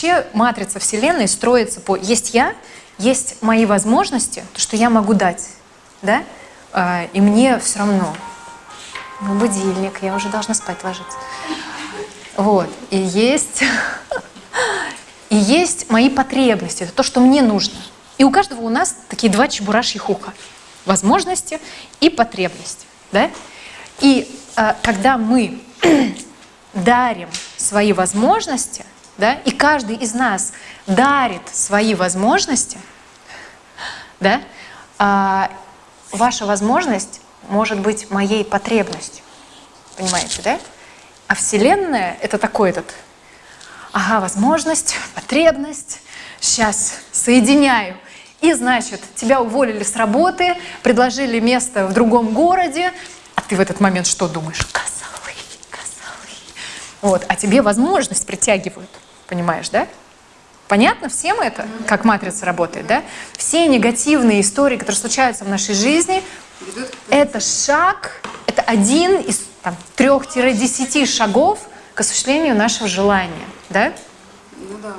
вообще матрица Вселенной строится по «есть я», есть мои возможности, то, что я могу дать, да, а, и мне все равно. Ну, будильник, я уже должна спать ложиться. Вот, и есть, и есть мои потребности, это то, что мне нужно. И у каждого у нас такие два чебурашьих уха. Возможности и потребности, да? И э, когда мы дарим свои возможности, да, и каждый из нас дарит свои возможности, да, а, ваша возможность может быть моей потребностью. Понимаете, да? А Вселенная — это такой этот, ага, возможность, потребность, сейчас соединяю. И, значит, тебя уволили с работы, предложили место в другом городе, а ты в этот момент что думаешь? Козлы, козлы. Вот, а тебе возможность притягивают, понимаешь, да? Понятно всем это, как матрица работает, да? Все негативные истории, которые случаются в нашей жизни, это шаг, это один из трех-десяти шагов к осуществлению нашего желания, да? Ну да.